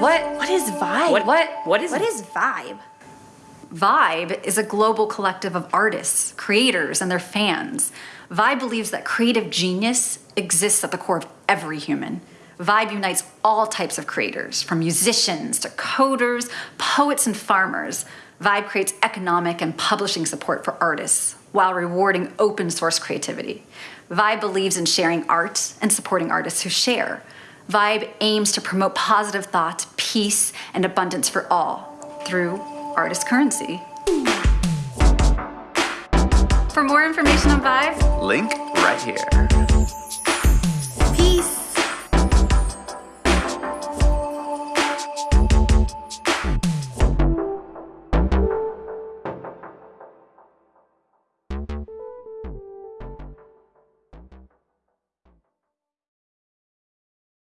What? What is Vibe? What? What? What is What is Vibe? Vibe is a global collective of artists, creators, and their fans. Vibe believes that creative genius exists at the core of every human. Vibe unites all types of creators, from musicians to coders, poets, and farmers. Vibe creates economic and publishing support for artists while rewarding open source creativity. Vibe believes in sharing art and supporting artists who share. Vibe aims to promote positive thought, peace, and abundance for all through artist currency. For more information on Vibe, Link right here.